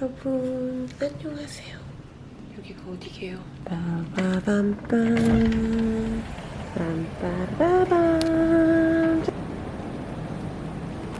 여러분 안녕하세요. 여기가 어디게요? 빠바밤빰 빰빠라밤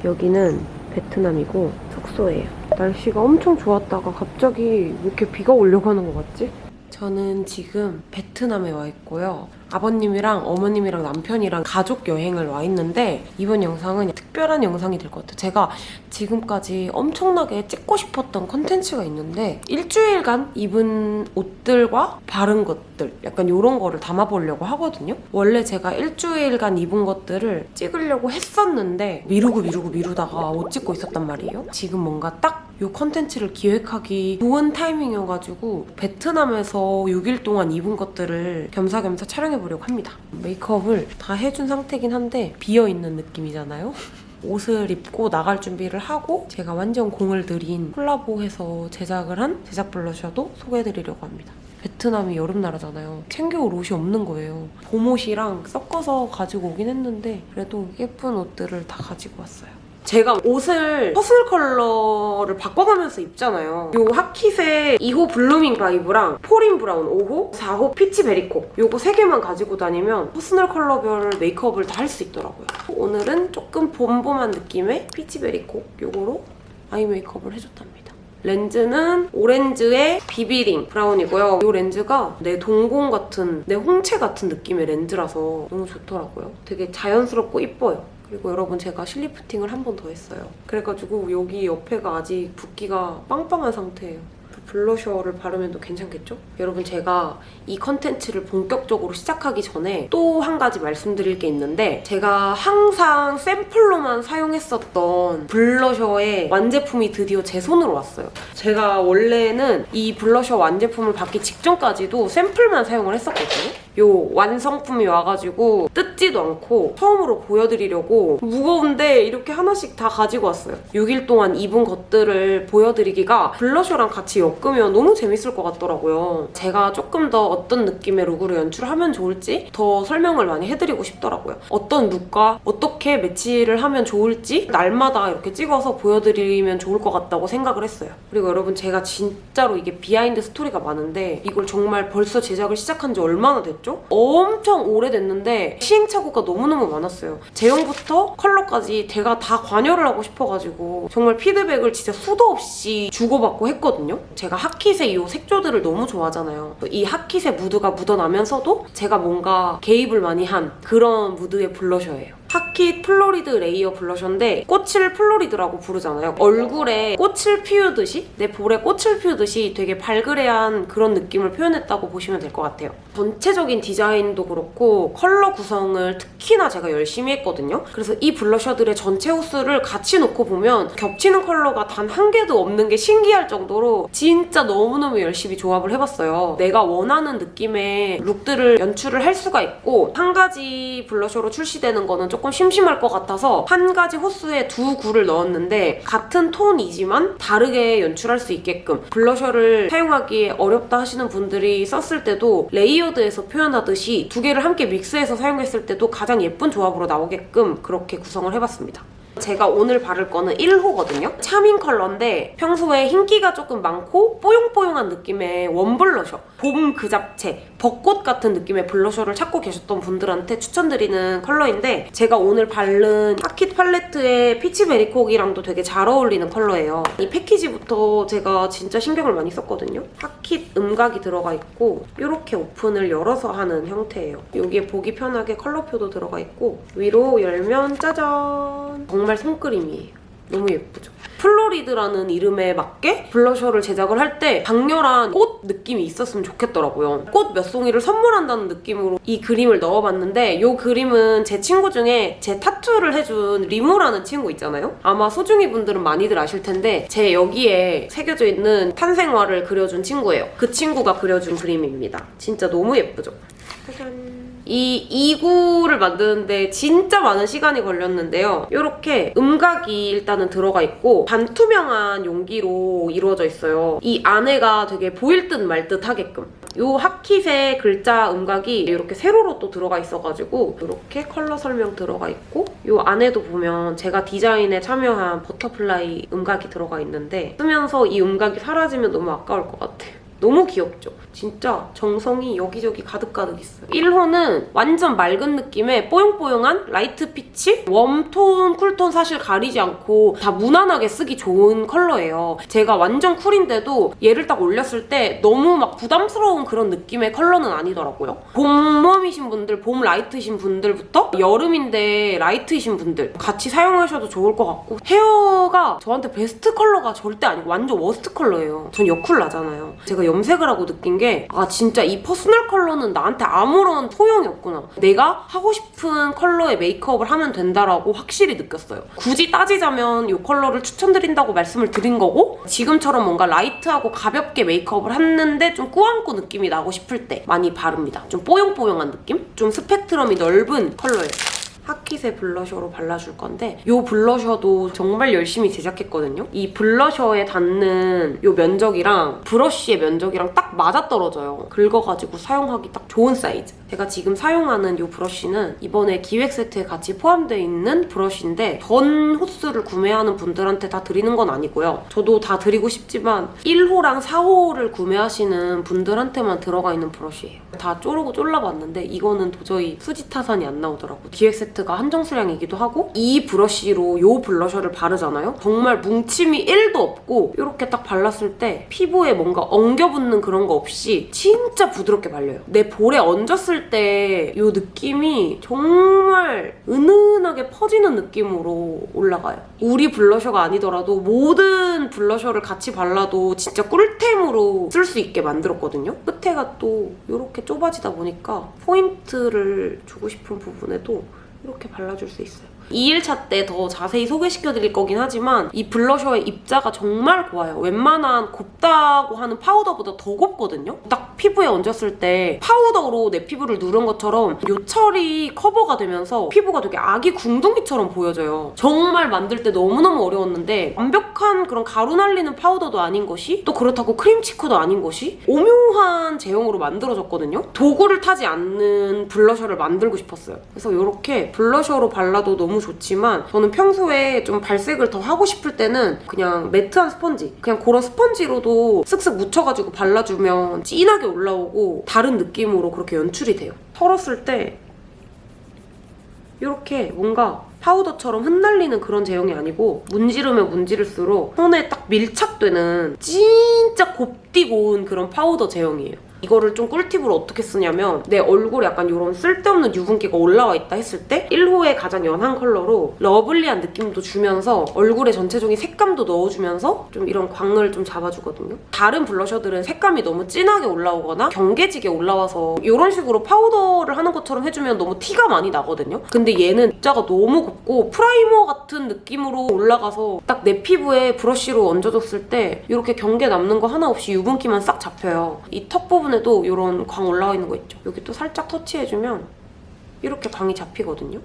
여기는 베트남이고 숙소예요. 날씨가 엄청 좋았다가 갑자기 왜 이렇게 비가 오려고 하는 것 같지? 저는 지금 베트남에 와 있고요. 아버님이랑 어머님이랑 남편이랑 가족 여행을 와 있는데 이번 영상은 특별한 영상이 될 것 같아요. 제가 지금까지 엄청나게 찍고 싶었던 컨텐츠가 있는데 일주일간 입은 옷들과 바른 것들 약간 이런 거를 담아보려고 하거든요. 원래 제가 일주일간 입은 것들을 찍으려고 했었는데 미루고 미루고 미루다가 못 찍고 있었단 말이에요. 지금 뭔가 딱 이 컨텐츠를 기획하기 좋은 타이밍이어가지고 베트남에서 6일 동안 입은 것들을 겸사겸사 촬영해 보려고 합니다. 메이크업을 다 해준 상태긴 한데 비어있는 느낌이잖아요. 옷을 입고 나갈 준비를 하고 제가 완전 공을 들인 콜라보해서 제작을 한 제작 블러셔도 소개해드리려고 합니다. 베트남이 여름 나라잖아요. 챙겨올 옷이 없는 거예요. 봄옷이랑 섞어서 가지고 오긴 했는데 그래도 예쁜 옷들을 다 가지고 왔어요. 제가 옷을 퍼스널 컬러를 바꿔가면서 입잖아요. 요 하킷의 2호 블루밍 바이브랑 포린 브라운 5호, 4호 피치 베리콕 요거 3개만 가지고 다니면 퍼스널 컬러별 메이크업을 다 할 수 있더라고요. 오늘은 조금 봄봄한 느낌의 피치 베리콕 요거로 아이 메이크업을 해줬답니다. 렌즈는 오렌즈의 비비링 브라운이고요. 이 렌즈가 내 동공 같은, 내 홍채 같은 느낌의 렌즈라서 너무 좋더라고요. 되게 자연스럽고 이뻐요. 그리고 여러분 제가 실리프팅을 한 번 더 했어요. 그래가지고 여기 옆에가 아직 붓기가 빵빵한 상태예요. 블러셔를 바르면 도 괜찮겠죠? 여러분 제가 이 컨텐츠를 본격적으로 시작하기 전에 또 한 가지 말씀드릴 게 있는데 제가 항상 샘플로만 사용했었던 블러셔의 완제품이 드디어 제 손으로 왔어요. 제가 원래는 이 블러셔 완제품을 받기 직전까지도 샘플만 사용을 했었거든요. 요 완성품이 와가지고 뜯지도 않고 처음으로 보여드리려고 무거운데 이렇게 하나씩 다 가지고 왔어요. 6일 동안 입은 것들을 보여드리기가 블러셔랑 같이 엮으면 너무 재밌을 것 같더라고요. 제가 조금 더 어떤 느낌의 룩으로 연출하면 좋을지 더 설명을 많이 해드리고 싶더라고요. 어떤 룩과 어떻게 매치를 하면 좋을지 날마다 이렇게 찍어서 보여드리면 좋을 것 같다고 생각을 했어요. 그리고 여러분 제가 진짜로 이게 비하인드 스토리가 많은데 이걸 정말 벌써 제작을 시작한 지 얼마나 됐죠? 엄청 오래됐는데 시행착오가 너무너무 많았어요. 제형부터 컬러까지 제가 다 관여를 하고 싶어가지고 정말 피드백을 진짜 수도 없이 주고받고 했거든요. 제가 하킷의 이 색조들을 너무 좋아하잖아요. 이 하킷의 무드가 묻어나면서도 제가 뭔가 개입을 많이 한 그런 무드의 블러셔예요. 하킷 플로리드 레이어 블러셔인데 꽃을 플로리드라고 부르잖아요. 얼굴에 꽃을 피우듯이 내 볼에 꽃을 피우듯이 되게 발그레한 그런 느낌을 표현했다고 보시면 될 것 같아요. 전체적인 디자인도 그렇고 컬러 구성을 특히나 제가 열심히 했거든요. 그래서 이 블러셔들의 전체 호수를 같이 놓고 보면 겹치는 컬러가 단 한 개도 없는 게 신기할 정도로 진짜 너무너무 열심히 조합을 해봤어요. 내가 원하는 느낌의 룩들을 연출을 할 수가 있고 한 가지 블러셔로 출시되는 거는 조금 심심할 것 같아서 한 가지 호수에 두 구를 넣었는데 같은 톤이지만 다르게 연출할 수 있게끔 블러셔를 사용하기에 어렵다 하시는 분들이 썼을 때도 레이어드해서 표현하듯이 두 개를 함께 믹스해서 사용했을 때도 가장 예쁜 조합으로 나오게끔 그렇게 구성을 해봤습니다. 제가 오늘 바를 거는 1호거든요. 차밍 컬러인데 평소에 흰기가 조금 많고 뽀용뽀용한 느낌의 원 블러셔. 봄 그 잡채, 벚꽃 같은 느낌의 블러셔를 찾고 계셨던 분들한테 추천드리는 컬러인데 제가 오늘 바른 하킷 팔레트의 피치 베리콕이랑도 되게 잘 어울리는 컬러예요. 이 패키지부터 제가 진짜 신경을 많이 썼거든요. 하킷 음각이 들어가 있고 이렇게 오픈을 열어서 하는 형태예요. 여기에 보기 편하게 컬러표도 들어가 있고 위로 열면 짜잔! 정말 손그림이에요. 너무 예쁘죠? 플로리드라는 이름에 맞게 블러셔를 제작을 할 때 강렬한 꽃 느낌이 있었으면 좋겠더라고요. 꽃 몇 송이를 선물한다는 느낌으로 이 그림을 넣어봤는데 이 그림은 제 친구 중에 제 타투를 해준 리무라는 친구 있잖아요? 아마 소중이 분들은 많이들 아실 텐데 제 여기에 새겨져 있는 탄생화를 그려준 친구예요. 그 친구가 그려준 그림입니다. 진짜 너무 예쁘죠? 짜잔. 이 2구를 만드는데 진짜 많은 시간이 걸렸는데요. 이렇게 음각이 일단은 들어가 있고 반투명한 용기로 이루어져 있어요. 이 안에가 되게 보일 듯 말 듯 하게끔. 이 하킷의 글자 음각이 이렇게 세로로 또 들어가 있어가지고 이렇게 컬러 설명 들어가 있고 이 안에도 보면 제가 디자인에 참여한 버터플라이 음각이 들어가 있는데 쓰면서 이 음각이 사라지면 너무 아까울 것 같아요. 너무 귀엽죠? 진짜 정성이 여기저기 가득가득 있어요. 1호는 완전 맑은 느낌의 뽀용뽀용한 라이트 피치? 웜톤, 쿨톤 사실 가리지 않고 다 무난하게 쓰기 좋은 컬러예요. 제가 완전 쿨인데도 얘를 딱 올렸을 때 너무 막 부담스러운 그런 느낌의 컬러는 아니더라고요. 봄웜이신 분들, 봄 라이트이신 분들부터 여름인데 라이트이신 분들 같이 사용하셔도 좋을 것 같고 헤어가 저한테 베스트 컬러가 절대 아니고 완전 워스트 컬러예요. 전 여쿨라잖아요. 제가 염색을 하고 느낀 게 아 진짜 이 퍼스널 컬러는 나한테 아무런 소용이 없구나. 내가 하고 싶은 컬러의 메이크업을 하면 된다라고 확실히 느꼈어요. 굳이 따지자면 이 컬러를 추천드린다고 말씀을 드린 거고 지금처럼 뭔가 라이트하고 가볍게 메이크업을 했는데 좀 꾸안꾸 느낌이 나고 싶을 때 많이 바릅니다. 좀 뽀용뽀용한 느낌? 좀 스펙트럼이 넓은 컬러예요. 하킷의 블러셔로 발라줄 건데 이 블러셔도 정말 열심히 제작했거든요. 이 블러셔에 닿는 이 면적이랑 브러쉬의 면적이랑 딱 맞아떨어져요. 긁어가지고 사용하기 딱 좋은 사이즈. 제가 지금 사용하는 이 브러쉬는 이번에 기획 세트에 같이 포함되어 있는 브러쉬인데 전 호수를 구매하는 분들한테 다 드리는 건 아니고요. 저도 다 드리고 싶지만 1호랑 4호를 구매하시는 분들한테만 들어가 있는 브러쉬예요. 다 조르고 쫄라봤는데 이거는 도저히 수지 타산이 안 나오더라고. 기획 세 트가 한정 수량이기도 하고 이 브러쉬로 이 블러셔를 바르잖아요. 정말 뭉침이 1도 없고 이렇게 딱 발랐을 때 피부에 뭔가 엉겨붙는 그런 거 없이 진짜 부드럽게 발려요. 내 볼에 얹었을 때 이 느낌이 정말 은은하게 퍼지는 느낌으로 올라가요. 우리 블러셔가 아니더라도 모든 블러셔를 같이 발라도 진짜 꿀템으로 쓸 수 있게 만들었거든요. 끝에가 또 이렇게 좁아지다 보니까 포인트를 주고 싶은 부분에도 이렇게 발라줄 수 있어요. 2일차 때 더 자세히 소개시켜드릴 거긴 하지만 이 블러셔의 입자가 정말 고와요. 웬만한 곱다고 하는 파우더보다 더 곱거든요? 딱 피부에 얹었을 때 파우더로 내 피부를 누른 것처럼 요철이 커버가 되면서 피부가 되게 아기 궁둥이처럼 보여져요. 정말 만들 때 너무너무 어려웠는데 완벽한 그런 가루 날리는 파우더도 아닌 것이 또 그렇다고 크림 치크도 아닌 것이 오묘한 제형으로 만들어졌거든요? 도구를 타지 않는 블러셔를 만들고 싶었어요. 그래서 이렇게 브러쉬로 발라도 너무 좋지만 저는 평소에 좀 발색을 더 하고 싶을 때는 그냥 매트한 스펀지 그냥 그런 스펀지로도 쓱쓱 묻혀가지고 발라주면 진하게 올라오고 다른 느낌으로 그렇게 연출이 돼요. 털었을 때 이렇게 뭔가 파우더처럼 흩날리는 그런 제형이 아니고 문지르면 문지를수록 손에 딱 밀착되는 진짜 곱디 고운 그런 파우더 제형이에요. 이거를 좀 꿀팁으로 어떻게 쓰냐면 내 얼굴에 약간 이런 쓸데없는 유분기가 올라와 있다 했을 때 1호의 가장 연한 컬러로 러블리한 느낌도 주면서 얼굴에 전체적인 색감도 넣어주면서 좀 이런 광을 좀 잡아주거든요. 다른 블러셔들은 색감이 너무 진하게 올라오거나 경계지게 올라와서 이런 식으로 파우더를 하는 것처럼 해주면 너무 티가 많이 나거든요. 근데 얘는 입자가 너무 곱고 프라이머 같은 느낌으로 올라가서 딱 내 피부에 브러쉬로 얹어줬을 때 이렇게 경계 남는 거 하나 없이 유분기만 싹 잡혀요. 이 턱 부분 에도 이런 광 올라와 있는 거 있죠. 여기 또 살짝 터치해주면 이렇게 광이 잡히거든요.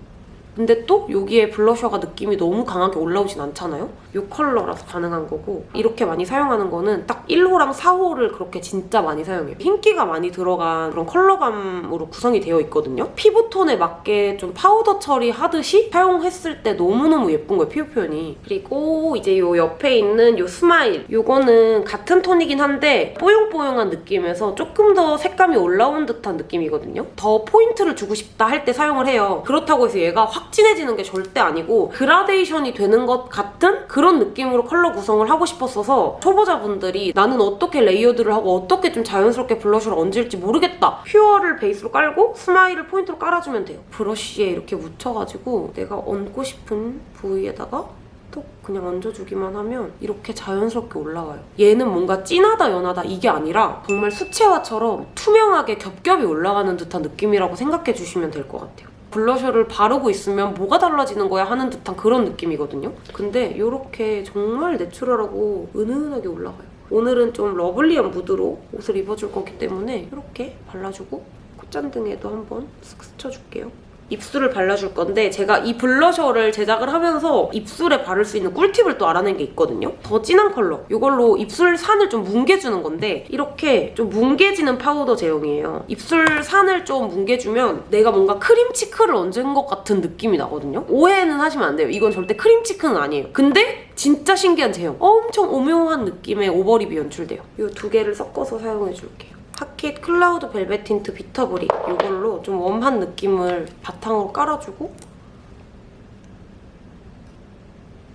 근데 또 여기에 블러셔가 느낌이 너무 강하게 올라오진 않잖아요? 이 컬러라서 가능한 거고 이렇게 많이 사용하는 거는 딱 1호랑 4호를 그렇게 진짜 많이 사용해요. 흰기가 많이 들어간 그런 컬러감으로 구성이 되어 있거든요. 피부톤에 맞게 좀 파우더 처리하듯이 사용했을 때 너무너무 예쁜 거예요, 피부 표현이. 그리고 이제 이 옆에 있는 이 스마일 이거는 같은 톤이긴 한데 뽀용뽀용한 느낌에서 조금 더 색감이 올라온 듯한 느낌이거든요. 더 포인트를 주고 싶다 할 때 사용을 해요. 그렇다고 해서 얘가 확 진해지는 게 절대 아니고 그라데이션이 되는 것 같은 그런 느낌으로 컬러 구성을 하고 싶었어서 초보자분들이 나는 어떻게 레이어드를 하고 어떻게 좀 자연스럽게 블러셔를 얹을지 모르겠다. 퓨어를 베이스로 깔고 스마일을 포인트로 깔아주면 돼요. 브러쉬에 이렇게 묻혀가지고 내가 얹고 싶은 부위에다가 톡 그냥 얹어주기만 하면 이렇게 자연스럽게 올라와요. 얘는 뭔가 진하다 연하다 이게 아니라 정말 수채화처럼 투명하게 겹겹이 올라가는 듯한 느낌이라고 생각해 주시면 될 것 같아요. 블러셔를 바르고 있으면 뭐가 달라지는 거야 하는 듯한 그런 느낌이거든요. 근데 이렇게 정말 내추럴하고 은은하게 올라가요. 오늘은 좀 러블리한 무드로 옷을 입어줄 거기 때문에 이렇게 발라주고 콧잔등에도 한번 쓱 스쳐줄게요. 입술을 발라줄 건데 제가 이 블러셔를 제작을 하면서 입술에 바를 수 있는 꿀팁을 또 알아낸 게 있거든요. 더 진한 컬러. 이걸로 입술 산을 좀 뭉개주는 건데 이렇게 좀 뭉개지는 파우더 제형이에요. 입술 산을 좀 뭉개주면 내가 뭔가 크림 치크를 얹은 것 같은 느낌이 나거든요. 오해는 하시면 안 돼요. 이건 절대 크림 치크는 아니에요. 근데 진짜 신기한 제형. 엄청 오묘한 느낌의 오버립이 연출돼요. 이 두 개를 섞어서 사용해줄게요. 하킷 클라우드 벨벳 틴트 비터브리 이걸로 좀 웜한 느낌을 바탕으로 깔아주고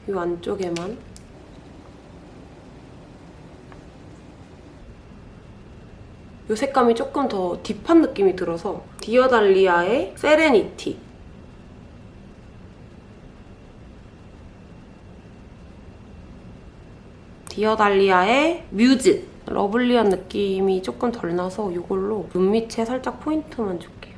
이 안쪽에만. 이 색감이 조금 더 딥한 느낌이 들어서 디어달리아의 세레니티. 디어달리아의 뮤즈 러블리한 느낌이 조금 덜 나서 이걸로 눈 밑에 살짝 포인트만 줄게요.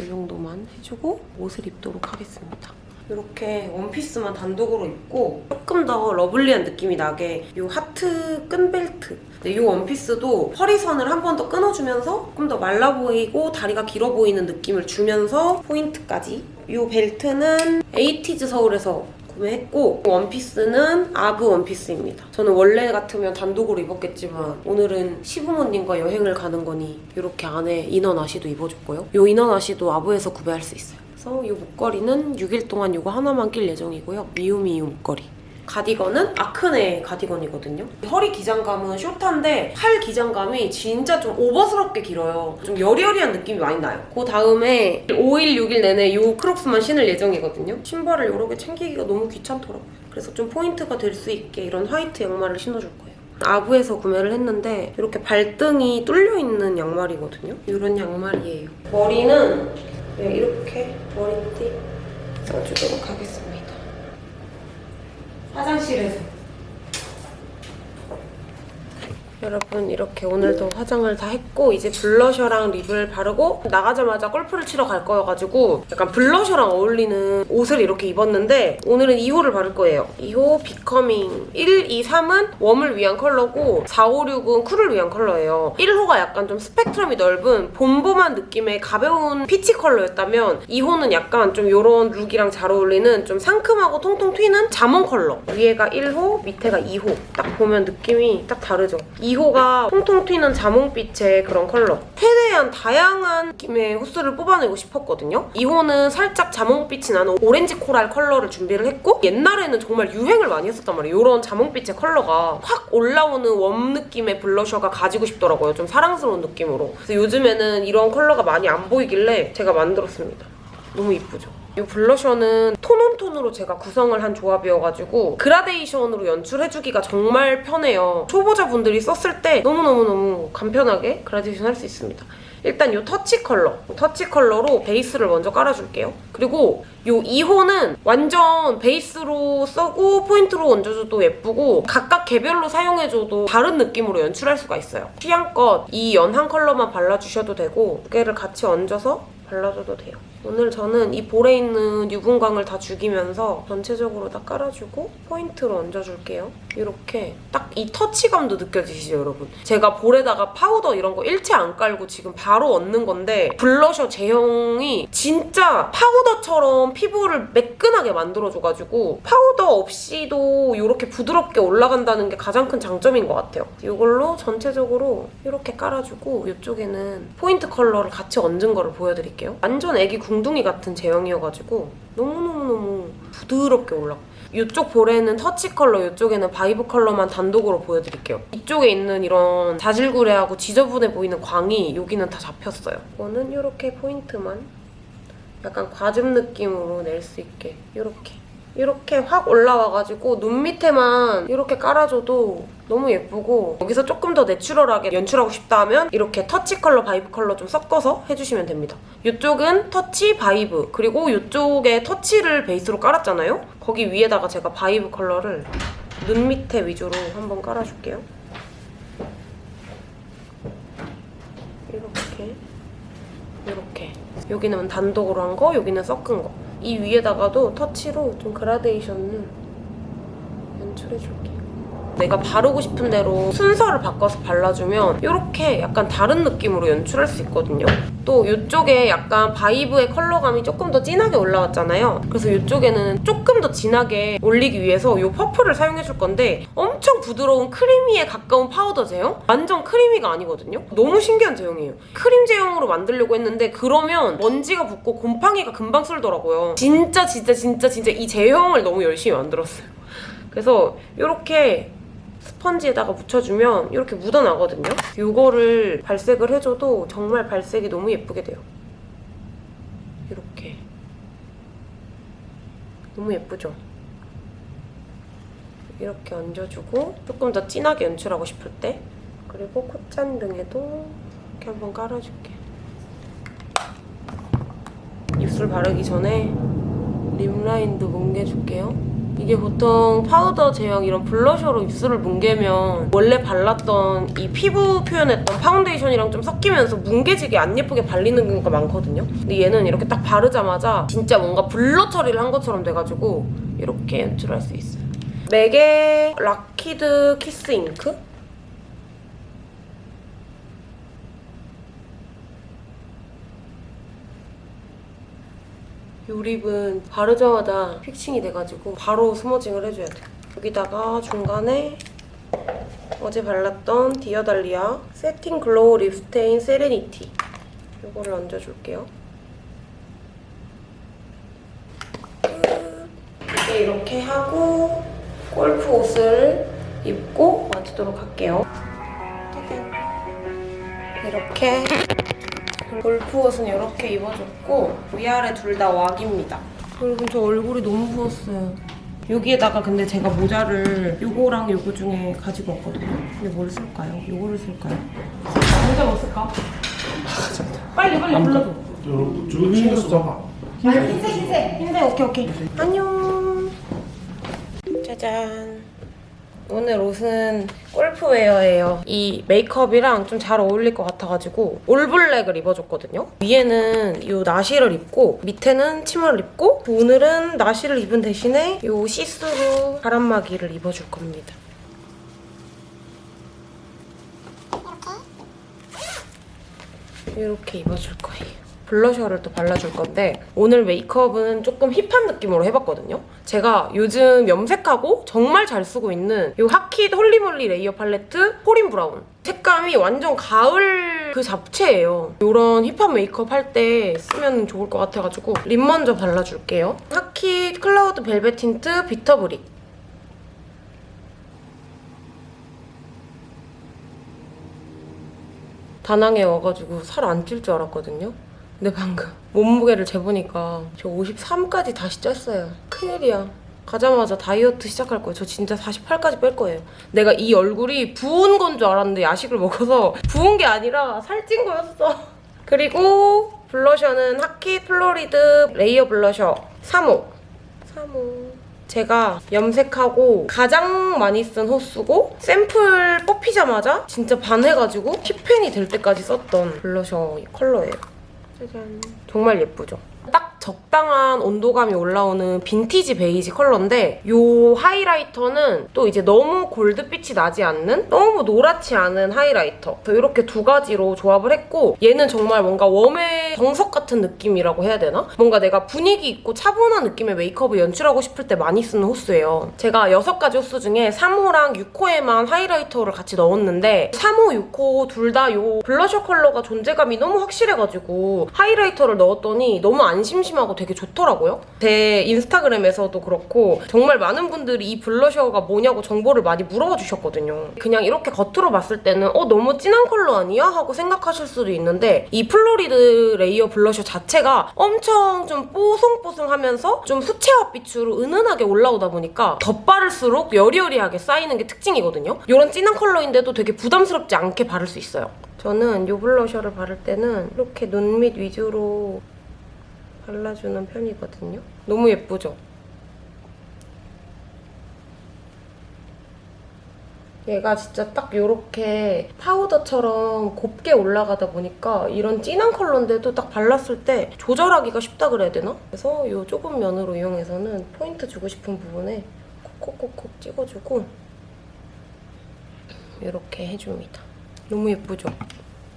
이 정도만 해주고 옷을 입도록 하겠습니다. 이렇게 원피스만 단독으로 입고 조금 더 러블리한 느낌이 나게 이 하트 끈 벨트 이 원피스도 허리선을 한 번 더 끊어주면서 조금 더 말라 보이고 다리가 길어 보이는 느낌을 주면서 포인트까지 이 벨트는 에이티즈 서울에서 했고 원피스는 아브 원피스입니다. 저는 원래 같으면 단독으로 입었겠지만 오늘은 시부모님과 여행을 가는 거니 이렇게 안에 이너 나시도 입어줬고요. 이 이너 나시도 아브에서 구매할 수 있어요. 그래서 이 목걸이는 6일 동안 이거 하나만 낄 예정이고요. 미우미우 목걸이. 가디건은 아크네 가디건이거든요. 허리 기장감은 숏한데 팔 기장감이 진짜 좀 오버스럽게 길어요. 좀 여리여리한 느낌이 많이 나요. 그 다음에 5일, 6일 내내 이 크록스만 신을 예정이거든요. 신발을 여러 개 챙기기가 너무 귀찮더라고요. 그래서 좀 포인트가 될 수 있게 이런 화이트 양말을 신어줄 거예요. 아부에서 구매를 했는데 이렇게 발등이 뚫려있는 양말이거든요. 이런 양말이에요. 머리는 네, 이렇게 머리띠 써주도록 하겠습니다. 화장실에서 여러분 이렇게 오늘도 화장을 다 했고 이제 블러셔랑 립을 바르고 나가자마자 골프를 치러 갈 거여가지고 약간 블러셔랑 어울리는 옷을 이렇게 입었는데 오늘은 2호를 바를 거예요. 2호 비커밍 1, 2, 3은 웜을 위한 컬러고 4, 5, 6은 쿨을 위한 컬러예요. 1호가 약간 좀 스펙트럼이 넓은 봄봄한 느낌의 가벼운 피치 컬러였다면 2호는 약간 좀 이런 룩이랑 잘 어울리는 좀 상큼하고 통통 튀는 자몽 컬러. 위에가 1호, 밑에가 2호. 딱 보면 느낌이 딱 다르죠. 2호가 통통 튀는 자몽빛의 그런 컬러. 최대한 다양한 느낌의 호수를 뽑아내고 싶었거든요. 2호는 살짝 자몽빛이 나는 오렌지 코랄 컬러를 준비를 했고 옛날에는 정말 유행을 많이 했었단 말이에요. 이런 자몽빛의 컬러가 확 올라오는 warm 느낌의 블러셔가 가지고 싶더라고요. 좀 사랑스러운 느낌으로. 그래서 요즘에는 이런 컬러가 많이 안 보이길래 제가 만들었습니다. 너무 이쁘죠? 이 블러셔는 tone on tone으로 제가 구성을 한 조합이어가지고 그라데이션으로 연출해주기가 정말 편해요. 초보자분들이 썼을 때 너무너무너무 간편하게 그라데이션 할 수 있습니다. 일단 이 터치 컬러, 터치 컬러로 베이스를 먼저 깔아줄게요. 그리고 이 2호는 완전 베이스로 써도 포인트로 얹어줘도 예쁘고 각각 개별로 사용해줘도 다른 느낌으로 연출할 수가 있어요. 취향껏 이 연한 컬러만 발라주셔도 되고 두 개를 같이 얹어서 발라줘도 돼요. 오늘 저는 이 볼에 있는 유분광을 다 죽이면서 전체적으로 다 깔아주고 포인트로 얹어줄게요. 이렇게 딱 이 터치감도 느껴지시죠, 여러분? 제가 볼에다가 파우더 이런 거 일체 안 깔고 지금 바로 얹는 건데 블러셔 제형이 진짜 파우더 처럼 피부를 매끈하게 만들어줘가지고 파우더 없이도 이렇게 부드럽게 올라간다는 게 가장 큰 장점인 것 같아요. 이걸로 전체적으로 이렇게 깔아주고 이쪽에는 포인트 컬러를 같이 얹은 거를 보여드릴게요. 완전 애기 궁둥이 같은 제형이어가지고 너무너무너무 부드럽게 올라가. 이쪽 볼에는 터치 컬러, 이쪽에는 바이브 컬러만 단독으로 보여드릴게요. 이쪽에 있는 이런 자질구레하고 지저분해 보이는 광이 여기는 다 잡혔어요. 이거는 이렇게 포인트만 약간 과즙 느낌으로 낼 수 있게 이렇게 이렇게 확 올라와가지고 눈 밑에만 이렇게 깔아줘도 너무 예쁘고 여기서 조금 더 내추럴하게 연출하고 싶다 하면 이렇게 터치 컬러, 바이브 컬러 좀 섞어서 해주시면 됩니다. 이쪽은 터치, 바이브 그리고 이쪽에 터치를 베이스로 깔았잖아요? 거기 위에다가 제가 바이브 컬러를 눈 밑에 위주로 한번 깔아줄게요. 이렇게 이렇게 여기는 단독으로 한 거, 여기는 섞은 거. 이 위에다가도 터치로 좀 그라데이션을 연출해줄게요. 내가 바르고 싶은 대로 순서를 바꿔서 발라주면 이렇게 약간 다른 느낌으로 연출할 수 있거든요. 또 이쪽에 약간 바이브의 컬러감이 조금 더 진하게 올라왔잖아요. 그래서 이쪽에는 조금 더 진하게 올리기 위해서 이 퍼프를 사용해줄 건데 엄청 부드러운 creamy에 가까운 파우더 제형? 완전 creamy가 아니거든요. 너무 신기한 제형이에요. 크림 제형으로 만들려고 했는데 그러면 먼지가 붙고 곰팡이가 금방 쓸더라고요. 진짜 진짜 진짜 진짜 이 제형을 너무 열심히 만들었어요. 그래서 이렇게 스펀지에다가 묻혀주면 이렇게 묻어나거든요. 이거를 발색을 해줘도 정말 발색이 너무 예쁘게 돼요. 이렇게. 너무 예쁘죠? 이렇게 얹어주고 조금 더 진하게 연출하고 싶을 때 그리고 콧잔 등에도 이렇게 한번 깔아줄게. 입술 바르기 전에 립 라인도 뭉개줄게요. 이게 보통 파우더 제형 이런 블러셔로 입술을 뭉개면 원래 발랐던 이 피부 표현했던 파운데이션이랑 좀 섞이면서 뭉개지게 안 예쁘게 발리는 경우가 많거든요. 근데 얘는 이렇게 딱 바르자마자 진짜 뭔가 blur 처리를 한 것처럼 돼가지고 이렇게 연출할 수 있어요. 맥의 Locked Kiss Ink? 이 립은 바르자마자 fixing이 돼가지고 바로 smudging을 해줘야 돼. 여기다가 중간에 어제 발랐던 디어달리아 세팅 글로우 립스테인 세레니티 이거를 얹어줄게요. 끝. 이제 이렇게 하고 골프 옷을 입고 마치도록 할게요. 이렇게 골프 옷은 이렇게 입어줬고 위아래 둘 다 왁입니다. 여러분 저 얼굴이 너무 부었어요. 여기에다가 근데 제가 모자를 요거랑 요거 중에 가지고 왔거든요. 근데 뭘 쓸까요? 요거를 쓸까요? 모자 뭐 쓸까? 빨리 빨리 불러줘. 여러분 저 흰색 써봐 흰색 흰색 흰색 오케이 오케이 안녕 짜잔 오늘 옷은 골프웨어예요. 이 메이크업이랑 좀 잘 어울릴 것 같아가지고 올블랙을 입어줬거든요. 위에는 이 나시를 입고 밑에는 치마를 입고 오늘은 나시를 입은 대신에 이 시스루 바람막이를 입어줄 겁니다. 이렇게 입어줄 거예요. 블러셔를 또 발라줄 건데 오늘 메이크업은 조금 hip한 느낌으로 해봤거든요. 제가 요즘 염색하고 정말 잘 쓰고 있는 이 하키드 홀리몰리 레이어 팔레트 Fall in Brown. 색감이 완전 가을 그 잡채예요. 이런 hip한 메이크업 할 때 쓰면 좋을 것 같아가지고 립 먼저 발라줄게요. 하키 클라우드 벨벳 틴트 비터브릭. 다낭에 와가지고 살 안 찔 줄 알았거든요. 근데 방금 몸무게를 재보니까 저 53까지 다시 쪘어요. 큰일이야. 가자마자 다이어트 시작할 거예요. 저 진짜 48까지 뺄 거예요. 내가 이 얼굴이 부은 건 줄 알았는데 야식을 먹어서 부은 게 아니라 살찐 거였어. 그리고 블러셔는 하키 플로리드 레이어 블러셔 3호. 3호. 제가 염색하고 가장 많이 쓴 호수고 샘플 뽑히자마자 진짜 반해가지고 hit pan이 될 때까지 썼던 블러셔 컬러예요. 짜잔. 정말 예쁘죠? 딱 적당한 온도감이 올라오는 빈티지 베이지 컬러인데 이 하이라이터는 또 이제 너무 골드빛이 나지 않는 너무 노랗지 않은 하이라이터 이렇게 두 가지로 조합을 했고 얘는 정말 뭔가 웜의 정석 같은 느낌이라고 해야 되나? 뭔가 내가 분위기 있고 차분한 느낌의 메이크업을 연출하고 싶을 때 많이 쓰는 호수예요. 제가 여섯 가지 호수 중에 3호랑 6호에만 하이라이터를 같이 넣었는데 3호, 6호 둘 다 이 블러셔 컬러가 존재감이 너무 확실해가지고 하이라이터를 넣었더니 너무 안 심심 하고 되게 좋더라고요. 제 인스타그램에서도 그렇고 정말 많은 분들이 이 블러셔가 뭐냐고 정보를 많이 물어봐 주셨거든요. 그냥 이렇게 겉으로 봤을 때는 어 너무 진한 컬러 아니야? 하고 생각하실 수도 있는데 이 플로리드 레이어 블러셔 자체가 엄청 좀 뽀송뽀송하면서 좀 수채화 빛으로 은은하게 올라오다 보니까 덧바를수록 여리여리하게 쌓이는 게 특징이거든요. 이런 진한 컬러인데도 되게 부담스럽지 않게 바를 수 있어요. 저는 이 블러셔를 바를 때는 이렇게 눈 밑 위주로 발라주는 편이거든요. 너무 예쁘죠? 얘가 진짜 딱 이렇게 파우더처럼 곱게 올라가다 보니까 이런 진한 컬러인데도 딱 발랐을 때 조절하기가 쉽다 그래야 되나? 그래서 이 조금 면으로 이용해서는 포인트 주고 싶은 부분에 콕콕콕콕 찍어주고 이렇게 해줍니다. 너무 예쁘죠?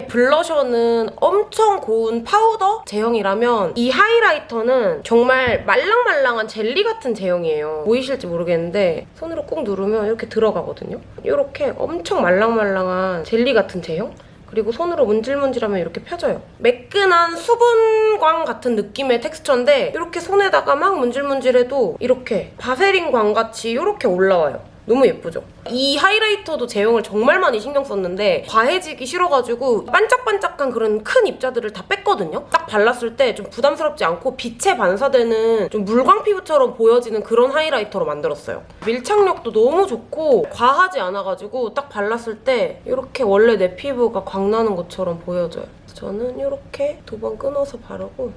블러셔는 엄청 고운 파우더 제형이라면 이 하이라이터는 정말 말랑말랑한 젤리 같은 제형이에요. 보이실지 모르겠는데 손으로 꾹 누르면 이렇게 들어가거든요. 이렇게 엄청 말랑말랑한 젤리 같은 제형? 그리고 손으로 문질문질하면 이렇게 펴져요. 매끈한 수분광 같은 느낌의 텍스처인데 이렇게 손에다가 막 문질문질해도 이렇게 바세린 광같이 이렇게 올라와요. 너무 예쁘죠? 이 하이라이터도 제형을 정말 많이 신경 썼는데 과해지기 싫어가지고 반짝반짝한 그런 큰 입자들을 다 뺐거든요? 딱 발랐을 때 좀 부담스럽지 않고 빛에 반사되는 좀 물광 피부처럼 보여지는 그런 하이라이터로 만들었어요. 밀착력도 너무 좋고 과하지 않아가지고 딱 발랐을 때 이렇게 원래 내 피부가 광나는 것처럼 보여져요. 저는 이렇게 두 번 끊어서 바르고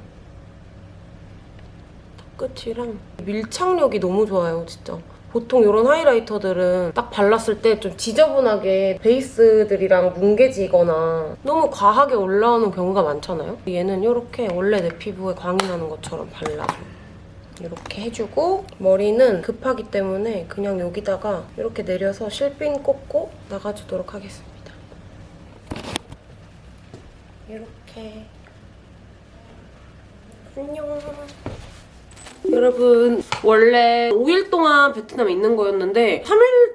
끝이랑 밀착력이 너무 좋아요, 진짜. 보통 이런 하이라이터들은 딱 발랐을 때 좀 지저분하게 베이스들이랑 뭉개지거나 너무 과하게 올라오는 경우가 많잖아요. 얘는 이렇게 원래 내 피부에 광이 나는 것처럼 발라줘요. 이렇게 해주고 머리는 급하기 때문에 그냥 여기다가 이렇게 내려서 실핀 꽂고 나가주도록 하겠습니다. 이렇게 안녕. 여러분 원래 5일 동안 베트남에 있는 거였는데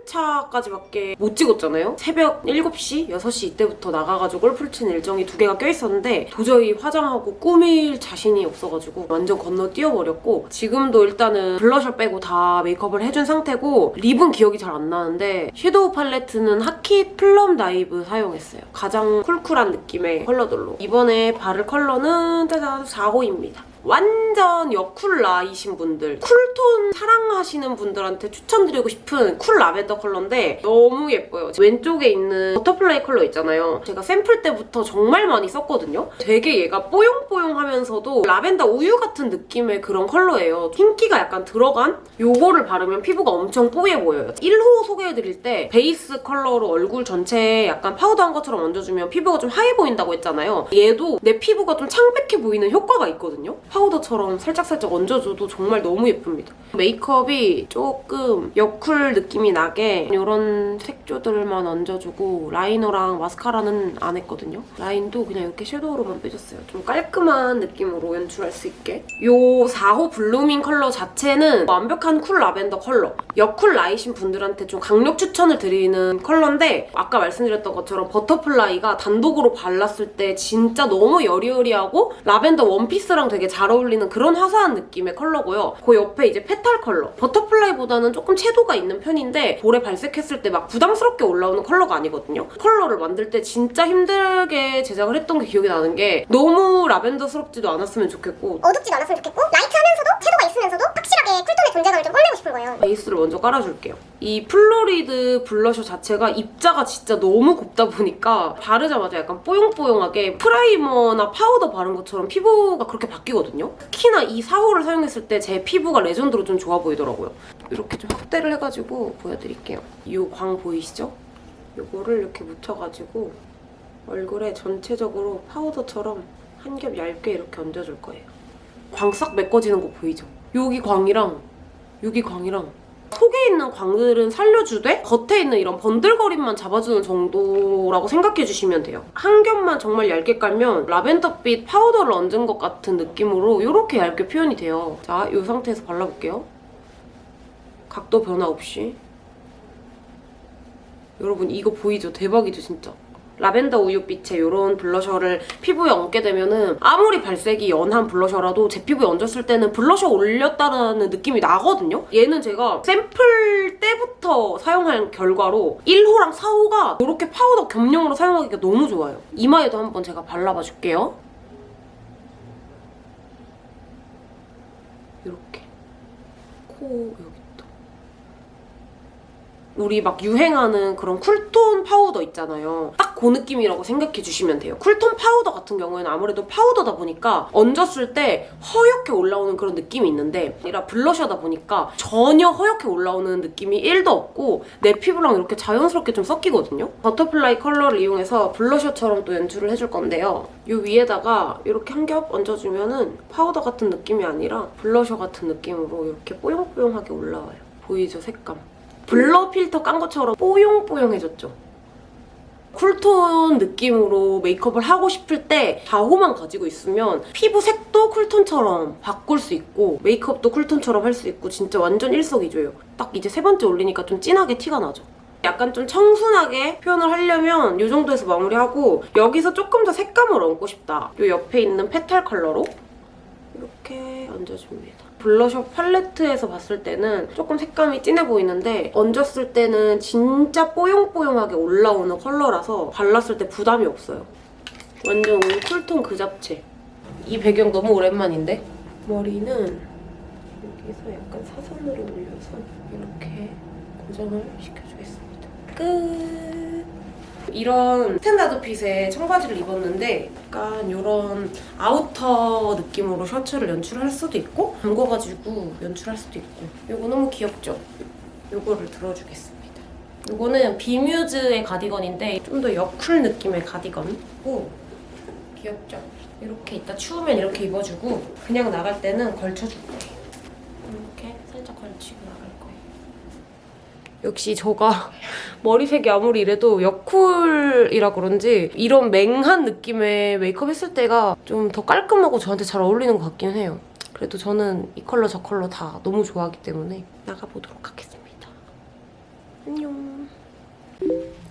3일차까지밖에 못 찍었잖아요? 새벽 7시, 6시 이때부터 나가가지고 골프를 치는 일정이 두 개가 껴있었는데 도저히 화장하고 꾸밀 자신이 없어가지고 완전 건너뛰어버렸고 지금도 일단은 블러셔 빼고 다 메이크업을 해준 상태고 립은 기억이 잘 안 나는데 섀도우 팔레트는 하키 플럼 다이브 사용했어요. 가장 쿨쿨한 느낌의 컬러들로 이번에 바를 컬러는 짜잔 4호입니다. 완전 여쿨라이신 분들 쿨톤 사랑하시는 분들한테 추천드리고 싶은 쿨 라벤더 컬러인데 너무 예뻐요. 왼쪽에 있는 버터플라이 컬러 있잖아요. 제가 샘플 때부터 정말 많이 썼거든요. 되게 얘가 뽀용뽀용하면서도 라벤더 우유 같은 느낌의 그런 컬러예요. 흰기가 약간 들어간 요거를 바르면 피부가 엄청 뽀얘 보여요. 1호 소개해드릴 때 베이스 컬러로 얼굴 전체에 약간 파우더한 것처럼 얹어주면 피부가 좀 하얘 보인다고 했잖아요. 얘도 내 피부가 좀 창백해 보이는 효과가 있거든요. 파우더처럼 살짝살짝 얹어줘도 정말 너무 예쁩니다. 메이크업이 조금 여쿨 느낌이 나게 이런 색조들만 얹어주고 라이너랑 마스카라는 안 했거든요. 라인도 그냥 이렇게 섀도우로만 빼줬어요. 좀 깔끔한 느낌으로 연출할 수 있게. 이 4호 블루밍 컬러 자체는 완벽한 쿨 라벤더 컬러. 여쿨 라이신 분들한테 좀 강력 추천을 드리는 컬러인데 아까 말씀드렸던 것처럼 버터플라이가 단독으로 발랐을 때 진짜 너무 여리여리하고 라벤더 원피스랑 되게 잘 어울리는 그런 화사한 느낌의 컬러고요. 그 옆에 이제 페탈 컬러. 버터플라이보다는 조금 채도가 있는 편인데 볼에 발색했을 때 막 부담스럽게 올라오는 컬러가 아니거든요. 컬러를 만들 때 진짜 힘들게 제작을 했던 게 기억이 나는 게 너무 라벤더스럽지도 않았으면 좋겠고 어둡지도 않았으면 좋겠고 라이트하면서도 채도가 있으면서도 확실하게 쿨톤의 존재감을 좀 뽐내고 싶은 거예요. 베이스를 먼저 깔아줄게요. 이 플로리드 블러셔 자체가 입자가 진짜 너무 곱다 보니까 바르자마자 약간 뽀용뽀용하게 프라이머나 파우더 바른 것처럼 피부가 그렇게 바뀌거든요. 특히나 이 4호를 사용했을 때 제 피부가 레전드로 좀 좋아 보이더라고요. 이렇게 좀 확대를 해가지고 보여드릴게요. 이 광 보이시죠? 이거를 이렇게 묻혀가지고 얼굴에 전체적으로 파우더처럼 한 겹 얇게 이렇게 얹어줄 거예요. 광 싹 메꿔지는 거 보이죠? 여기 광이랑 여기 광이랑 속에 있는 광들은 살려주되 겉에 있는 이런 번들거림만 잡아주는 정도라고 생각해 주시면 돼요. 한 겹만 정말 얇게 깔면 라벤더빛 파우더를 얹은 것 같은 느낌으로 이렇게 얇게 표현이 돼요. 자, 이 상태에서 발라볼게요. 각도 변화 없이. 여러분 이거 보이죠? 대박이죠 진짜. 라벤더 우유빛의 이런 블러셔를 피부에 얹게 되면은 아무리 발색이 연한 블러셔라도 제 피부에 얹었을 때는 블러셔 올렸다는 느낌이 나거든요? 얘는 제가 샘플 때부터 사용한 결과로 1호랑 4호가 이렇게 파우더 겸용으로 사용하기가 너무 좋아요. 이마에도 한번 제가 발라봐 줄게요. 이렇게. 코 또. 우리 막 유행하는 그런 쿨톤 파우더 있잖아요. 딱 그 느낌이라고 생각해 주시면 돼요. 쿨톤 파우더 같은 경우에는 아무래도 파우더다 보니까 얹었을 때 허옇게 올라오는 그런 느낌이 있는데 아니라 블러셔다 보니까 전혀 허옇게 올라오는 느낌이 1도 없고 내 피부랑 이렇게 자연스럽게 좀 섞이거든요. 버터플라이 컬러를 이용해서 블러셔처럼 또 연출을 해줄 건데요. 이 위에다가 이렇게 한 겹 얹어주면 은 파우더 같은 느낌이 아니라 블러셔 같은 느낌으로 이렇게 뽀용뽀용하게 올라와요. 보이죠? 색감. 블러 필터 깐 것처럼 뽀용뽀용해졌죠? 쿨톤 느낌으로 메이크업을 하고 싶을 때 4호만 가지고 있으면 피부 색도 쿨톤처럼 바꿀 수 있고 메이크업도 쿨톤처럼 할 수 있고 진짜 완전 일석이조예요. 딱 이제 세 번째 올리니까 좀 진하게 티가 나죠. 약간 좀 청순하게 표현을 하려면 이 정도에서 마무리하고 여기서 조금 더 색감을 얹고 싶다. 이 옆에 있는 페탈 컬러로 이렇게 얹어줍니다. 블러셔 팔레트에서 봤을 때는 조금 색감이 진해 보이는데 얹었을 때는 진짜 뽀용뽀용하게 올라오는 컬러라서 발랐을 때 부담이 없어요. 완전 쿨톤 그 잡채. 이 배경 너무 오랜만인데? 머리는 여기서 약간 사선으로 올려서 이렇게 고정을 시켜주겠습니다. 끝! 이런 스탠다드 핏의 청바지를 입었는데 약간 이런 아우터 느낌으로 셔츠를 연출할 수도 있고 잠궈가지고 연출할 수도 있고 이거 너무 귀엽죠? 이거를 들어주겠습니다. 이거는 비뮤즈의 가디건인데 좀 더 여쿨 느낌의 가디건이고 귀엽죠? 이렇게 이따 추우면 이렇게 입어주고 그냥 나갈 때는 걸쳐줄 거예요. 이렇게 살짝 걸치고 나갈 거예요. 역시 저가 머리색이 아무리 이래도 여쿨이라 그런지 이런 맹한 느낌의 메이크업 했을 때가 좀 더 깔끔하고 저한테 잘 어울리는 것 같긴 해요. 그래도 저는 이 컬러 저 컬러 다 너무 좋아하기 때문에 나가보도록 하겠습니다. 안녕.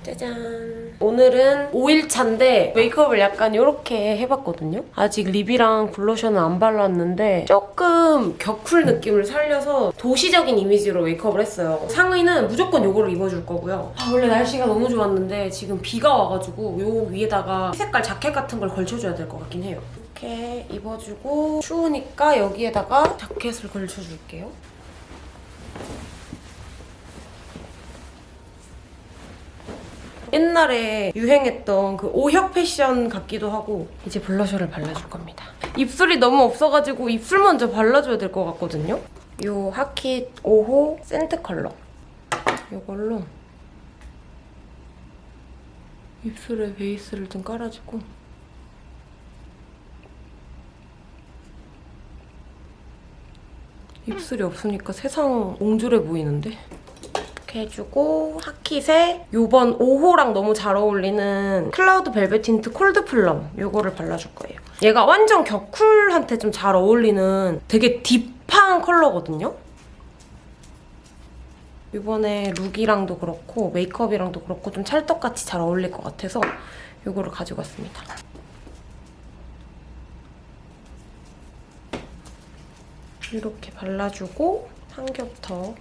짜잔. 오늘은 5일차인데 메이크업을 약간 이렇게 해봤거든요. 아직 립이랑 블러셔는 안 발랐는데 조금 격쿨 느낌을 살려서 도시적인 이미지로 메이크업을 했어요. 상의는 무조건 이거를 입어줄 거고요. 아, 원래 날씨가 너무 좋았는데 지금 비가 와가지고 요 위에다가 색깔 자켓 같은 걸 걸쳐줘야 될 것 같긴 해요. 이렇게 입어주고 추우니까 여기에다가 자켓을 걸쳐줄게요. 옛날에 유행했던 그 오혁 패션 같기도 하고 이제 블러셔를 발라줄 겁니다. 입술이 너무 없어가지고 입술 먼저 발라줘야 될 것 같거든요. 요 하킷 5호 센트 컬러 이걸로 입술에 베이스를 좀 깔아주고 입술이 없으니까 세상 옹졸해 보이는데? 이렇게 해주고 하킷에 이번 5호랑 너무 잘 어울리는 cloud velvet tint cold plum 이거를 발라줄 거예요. 얘가 완전 겨쿨한테 좀 잘 어울리는 되게 딥한 컬러거든요. 이번에 룩이랑도 그렇고 메이크업이랑도 그렇고 좀 찰떡같이 잘 어울릴 것 같아서 이거를 가지고 왔습니다. 이렇게 발라주고 한 겹 더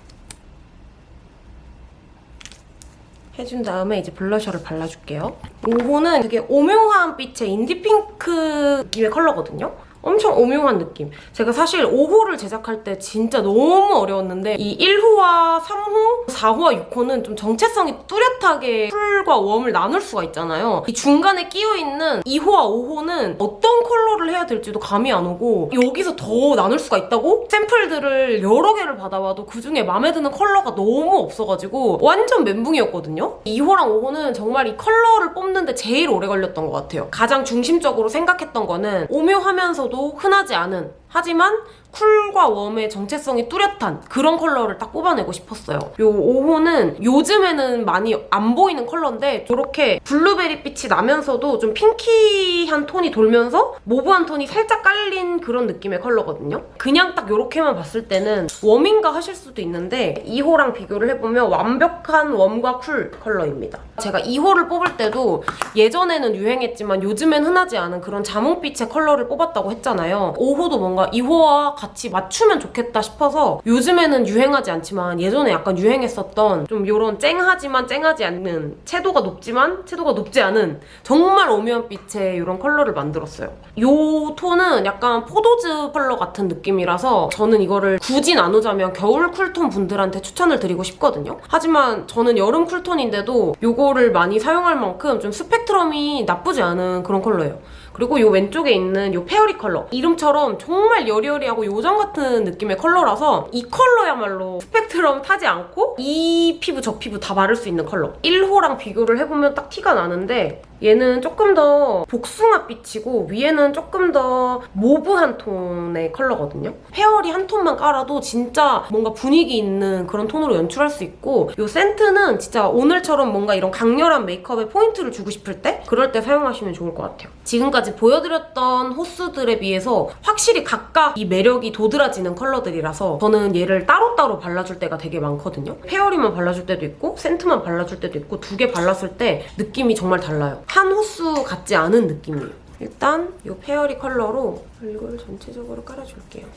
해준 다음에 이제 블러셔를 발라줄게요. 5호는 되게 오묘한 빛의 인디핑크 느낌의 컬러거든요. 엄청 오묘한 느낌. 제가 사실 5호를 제작할 때 진짜 너무 어려웠는데 이 1호와 3호, 4호와 6호는 좀 정체성이 뚜렷하게 쿨과 웜을 나눌 수가 있잖아요. 이 중간에 끼어있는 2호와 5호는 어떤 컬러를 해야 될지도 감이 안 오고 여기서 더 나눌 수가 있다고? 샘플들을 여러 개를 받아봐도 그중에 마음에 드는 컬러가 너무 없어가지고 완전 멘붕이었거든요. 2호랑 5호는 정말 이 컬러를 뽑는데 제일 오래 걸렸던 것 같아요. 가장 중심적으로 생각했던 거는 오묘하면서 도 흔하지 않은 하지만 쿨과 웜의 정체성이 뚜렷한 그런 컬러를 딱 뽑아내고 싶었어요. 요 5호는 요즘에는 많이 안 보이는 컬러인데 저렇게 블루베리 빛이 나면서도 좀 pinky한 톤이 돌면서 mauve한 톤이 살짝 깔린 그런 느낌의 컬러거든요. 그냥 딱 요렇게만 봤을 때는 웜인가 하실 수도 있는데 2호랑 비교를 해보면 완벽한 웜과 쿨 컬러입니다. 제가 2호를 뽑을 때도 예전에는 유행했지만 요즘엔 흔하지 않은 그런 자몽빛의 컬러를 뽑았다고 했잖아요. 5호도 뭔가 2호와 같이 맞추면 좋겠다 싶어서 요즘에는 유행하지 않지만 예전에 약간 유행했었던 좀 요런 쨍하지만 쨍하지 않는 채도가 높지만 채도가 높지 않은 정말 오묘한 빛의 이런 컬러를 만들었어요. 요 톤은 약간 포도주 컬러 같은 느낌이라서 저는 이거를 굳이 나누자면 겨울 쿨톤 분들한테 추천을 드리고 싶거든요. 하지만 저는 여름 쿨톤인데도 요거를 많이 사용할 만큼 좀 스펙트럼이 나쁘지 않은 그런 컬러예요. 그리고 이 왼쪽에 있는 이 fairy 컬러. 이름처럼 정말 여리여리하고 요정 같은 느낌의 컬러라서 이 컬러야말로 스펙트럼 타지 않고 이 피부 저 피부 다 바를 수 있는 컬러. 1호랑 비교를 해보면 딱 티가 나는데 얘는 조금 더 복숭아빛이고 위에는 조금 더 mauve한 톤의 컬러거든요. fairy 한 톤만 깔아도 진짜 뭔가 분위기 있는 그런 톤으로 연출할 수 있고 이 scent는 진짜 오늘처럼 뭔가 이런 강렬한 메이크업에 포인트를 주고 싶을 때 그럴 때 사용하시면 좋을 것 같아요. 지금까지 보여드렸던 호수들에 비해서 확실히 각각 이 매력이 도드라지는 컬러들이라서 저는 얘를 따로따로 발라줄 때가 되게 많거든요. fairy만 발라줄 때도 있고 scent만 발라줄 때도 있고 두 개 발랐을 때 느낌이 정말 달라요. 한 호수 같지 않은 느낌이에요. 일단 이 fairy 컬러로 얼굴 전체적으로 깔아줄게요.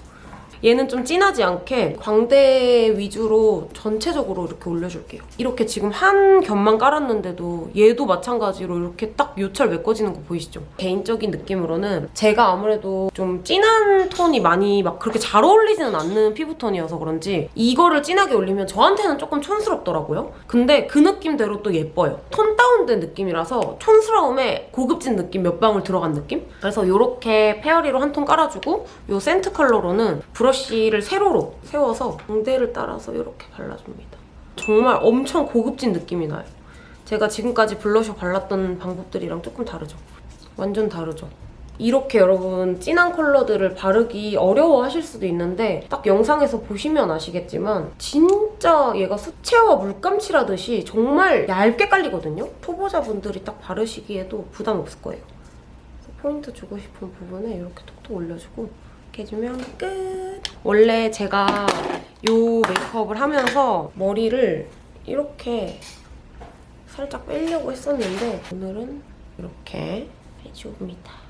얘는 좀 진하지 않게 광대 위주로 전체적으로 이렇게 올려줄게요. 이렇게 지금 한 겹만 깔았는데도 얘도 마찬가지로 이렇게 딱 요철 메꿔지는 거 보이시죠? 개인적인 느낌으로는 제가 아무래도 좀 진한 톤이 많이 막 그렇게 잘 어울리지는 않는 피부톤이어서 그런지 이거를 진하게 올리면 저한테는 조금 촌스럽더라고요. 근데 그 느낌대로 또 예뻐요. 톤 다운된 느낌이라서 촌스러움에 고급진 느낌 몇 방울 들어간 느낌? 그래서 이렇게 fairy로 한 톤 깔아주고 이 scent 컬러로는 브러쉬 를 세로로 세워서 광대를 따라서 이렇게 발라줍니다. 정말 엄청 고급진 느낌이 나요. 제가 지금까지 블러셔 발랐던 방법들이랑 조금 다르죠? 완전 다르죠? 이렇게 여러분 진한 컬러들을 바르기 어려워하실 수도 있는데 딱 영상에서 보시면 아시겠지만 진짜 얘가 수채화 물감칠하듯이 정말 얇게 깔리거든요? 초보자분들이 딱 바르시기에도 부담 없을 거예요. 포인트 주고 싶은 부분에 이렇게 톡톡 올려주고 이렇게 해주면 끝! 원래 제가 이 메이크업을 하면서 머리를 이렇게 살짝 빼려고 했었는데 오늘은 이렇게 해줍니다.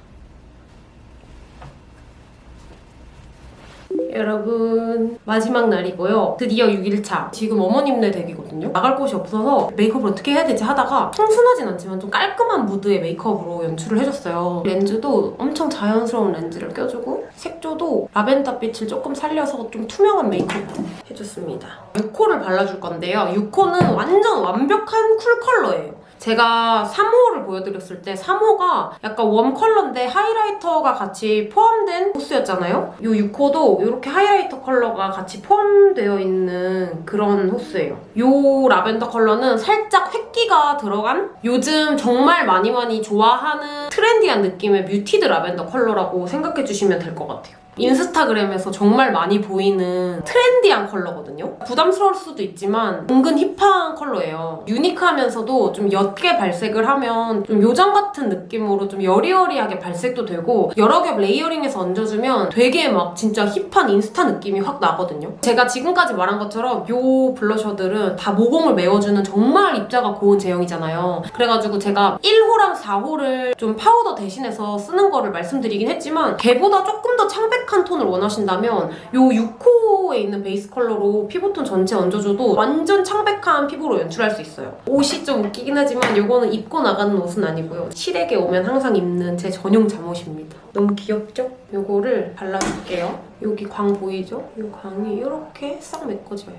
여러분 마지막 날이고요. 드디어 6일차. 지금 어머님네 댁이거든요. 나갈 곳이 없어서 메이크업을 어떻게 해야 되지 하다가 청순하진 않지만 좀 깔끔한 무드의 메이크업으로 연출을 해줬어요. 렌즈도 엄청 자연스러운 렌즈를 껴주고 색조도 라벤더 빛을 조금 살려서 좀 투명한 메이크업으로 해줬습니다. 6호를 발라줄 건데요. 6호는 완전 완벽한 쿨 컬러예요. 제가 3호를 보여드렸을 때 3호가 약간 웜 컬러인데 하이라이터가 같이 포함된 호수였잖아요? 이 6호도 이렇게 하이라이터 컬러가 같이 포함되어 있는 그런 호수예요. 이 라벤더 컬러는 살짝 회끼가 들어간 요즘 정말 많이 많이 좋아하는 트렌디한 느낌의 muted 라벤더 컬러라고 생각해 주시면 될 것 같아요. 인스타그램에서 정말 많이 보이는 트렌디한 컬러거든요. 부담스러울 수도 있지만 은근 힙한 컬러예요. 유니크하면서도 좀 옅게 발색을 하면 좀 요정 같은 느낌으로 좀 여리여리하게 발색도 되고 여러 겹 layering해서 얹어주면 되게 막 진짜 힙한 인스타 느낌이 확 나거든요. 제가 지금까지 말한 것처럼 요 블러셔들은 다 모공을 메워주는 정말 입자가 고운 제형이잖아요. 그래가지고 제가 1호랑 4호를 좀 파우더 대신해서 쓰는 거를 말씀드리긴 했지만 걔보다 조금 더 창백 한 톤을 원하신다면 요 6호에 있는 베이스 컬러로 피부톤 전체 얹어줘도 완전 창백한 피부로 연출할 수 있어요. 옷이 좀 웃기긴 하지만 요거는 입고 나가는 옷은 아니고요. 실외에 오면 항상 입는 제 전용 잠옷입니다. 너무 귀엽죠? 요거를 발라줄게요. 여기 광 보이죠? 요 광이 이렇게 싹 메꿔져요.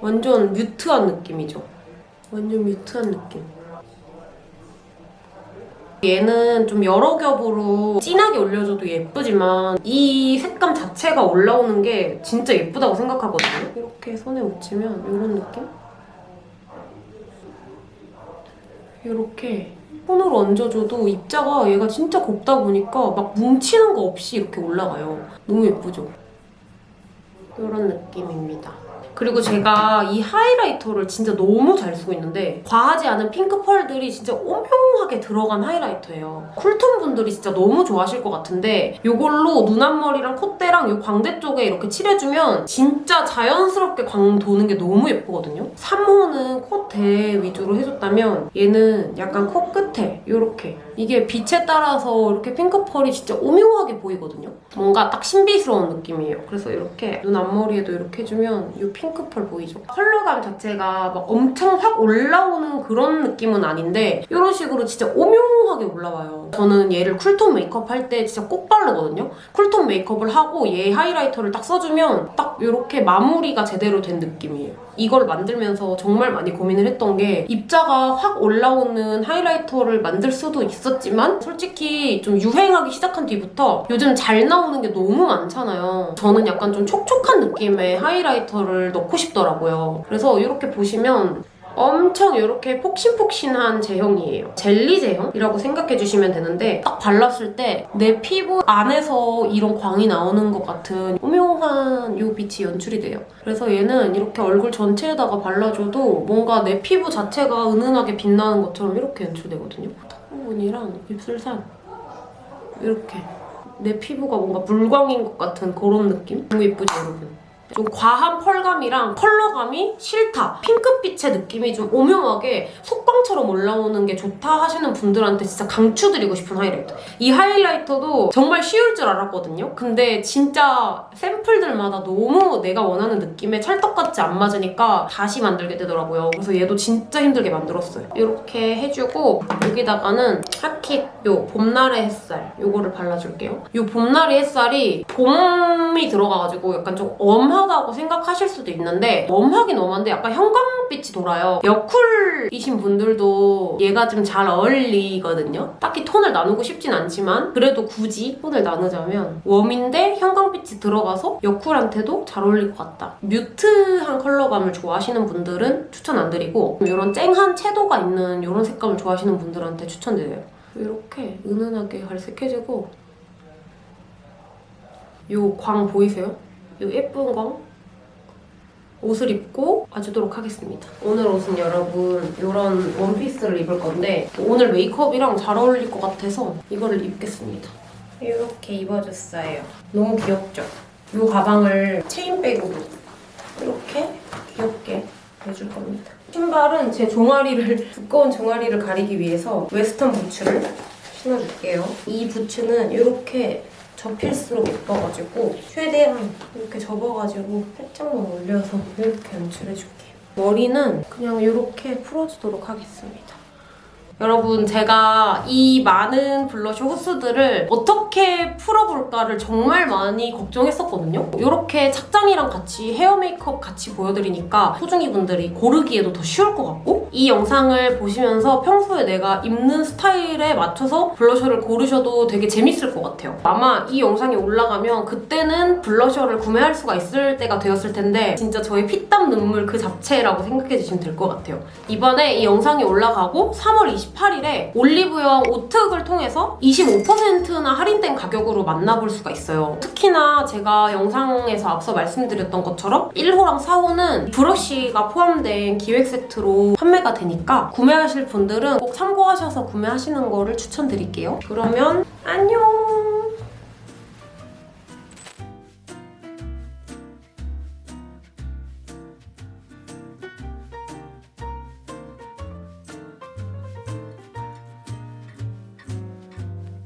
완전 뮤트한 느낌이죠? 완전 뮤트한 느낌. 얘는 좀 여러 겹으로 진하게 올려줘도 예쁘지만 이 색감 자체가 올라오는 게 진짜 예쁘다고 생각하거든요. 이렇게 손에 묻히면 이런 느낌? 이렇게 손으로 얹어줘도 입자가 얘가 진짜 곱다 보니까 막 뭉치는 거 없이 이렇게 올라가요. 너무 예쁘죠? 이런 느낌입니다. 그리고 제가 이 하이라이터를 진짜 너무 잘 쓰고 있는데 과하지 않은 핑크 펄들이 진짜 오묘하게 들어간 하이라이터예요. 쿨톤 분들이 진짜 너무 좋아하실 것 같은데 이걸로 눈 앞머리랑 콧대랑 이 광대 쪽에 이렇게 칠해주면 진짜 자연스럽게 광 도는 게 너무 예쁘거든요. 3호는 콧대 위주로 해줬다면 얘는 약간 코끝에 이렇게 이게 빛에 따라서 이렇게 핑크 펄이 진짜 오묘하게 보이거든요. 뭔가 딱 신비스러운 느낌이에요. 그래서 이렇게 눈 앞머리에도 이렇게 해주면 이 핑크펄 보이죠? 컬러감 자체가 막 엄청 확 올라오는 그런 느낌은 아닌데 이런 식으로 진짜 오묘하게 올라와요. 저는 얘를 쿨톤 메이크업 할 때 진짜 꼭 바르거든요. 쿨톤 메이크업을 하고 얘 하이라이터를 딱 써주면 딱 이렇게 마무리가 제대로 된 느낌이에요. 이걸 만들면서 정말 많이 고민을 했던 게 입자가 확 올라오는 하이라이터를 만들 수도 있 었지만 솔직히 좀 유행하기 시작한 뒤부터 요즘 잘 나오는 게 너무 많잖아요. 저는 약간 좀 촉촉한 느낌의 하이라이터를 넣고 싶더라고요. 그래서 이렇게 보시면 엄청 이렇게 폭신폭신한 제형이에요. 젤리 제형이라고 생각해 주시면 되는데 딱 발랐을 때 내 피부 안에서 이런 광이 나오는 것 같은 오묘한 이 빛이 연출이 돼요. 그래서 얘는 이렇게 얼굴 전체에다가 발라줘도 뭔가 내 피부 자체가 은은하게 빛나는 것처럼 이렇게 연출되거든요. 턱 부분이랑 입술산 이렇게 내 피부가 뭔가 물광인 것 같은 그런 느낌? 너무 예쁘죠, 여러분? 좀 과한 펄감이랑 컬러감이 싫다. 핑크빛의 느낌이 좀 오묘하게 속광처럼 올라오는 게 좋다 하시는 분들한테 진짜 강추드리고 싶은 하이라이터. 이 하이라이터도 정말 쉬울 줄 알았거든요. 근데 진짜 샘플들마다 너무 내가 원하는 느낌에 찰떡같이 안 맞으니까 다시 만들게 되더라고요. 그래서 얘도 진짜 힘들게 만들었어요. 이렇게 해주고 여기다가는 하킷 요 봄날의 햇살 요거를 발라줄게요. 요 봄날의 햇살이 봄이 들어가가지고 약간 좀 엄 하다고 생각하실 수도 있는데 엄하긴 엄한데 약간 형광빛이 돌아요. 여쿨이신 분들도 얘가 좀 잘 어울리거든요. 딱히 톤을 나누고 싶진 않지만 그래도 굳이 톤을 나누자면 웜인데 형광빛이 들어가서 여쿨한테도 잘 어울릴 것 같다. 뮤트한 컬러감을 좋아하시는 분들은 추천 안 드리고 이런 쨍한 채도가 있는 이런 색감을 좋아하시는 분들한테 추천드려요. 이렇게 은은하게 갈색해지고 요광 보이세요? 요 예쁜 광 옷을 입고 와주도록 하겠습니다. 오늘 옷은 여러분 이런 원피스를 입을 건데 오늘 메이크업이랑 잘 어울릴 것 같아서 이거를 입겠습니다. 이렇게 입어줬어요. 너무 귀엽죠? 이 가방을 체인백으로 이렇게 귀엽게 해줄 겁니다. 신발은 제 종아리를 두꺼운 종아리를 가리기 위해서 웨스턴 부츠를 신어줄게요. 이 부츠는 이렇게 접힐수록 예뻐가지고 최대한 이렇게 접어가지고 살짝만 올려서 이렇게 연출해줄게요. 머리는 그냥 이렇게 풀어주도록 하겠습니다. 여러분 제가 이 많은 블러셔 호스들을 어떻게 풀어볼까를 정말 많이 걱정했었거든요. 이렇게 착장이랑 같이 헤어 메이크업 같이 보여드리니까 소중이 분들이 고르기에도 더 쉬울 것 같고 이 영상을 보시면서 평소에 내가 입는 스타일에 맞춰서 블러셔를 고르셔도 되게 재밌을 것 같아요. 아마 이 영상이 올라가면 그때는 블러셔를 구매할 수가 있을 때가 되었을 텐데 진짜 저의 피땀 눈물 그 자체라고 생각해 주시면 될 것 같아요. 이번에 이 영상이 올라가고 3월 28일에 올리브영 오특을 통해서 25%나 할인된 가격으로 만나볼 수가 있어요. 특히나 제가 영상에서 앞서 말씀드렸던 것처럼 1호랑 4호는 브러쉬가 포함된 기획 세트로 판매가 되니까 구매하실 분들은 꼭 참고하셔서 구매하시는 거를 추천드릴게요. 그러면 안녕!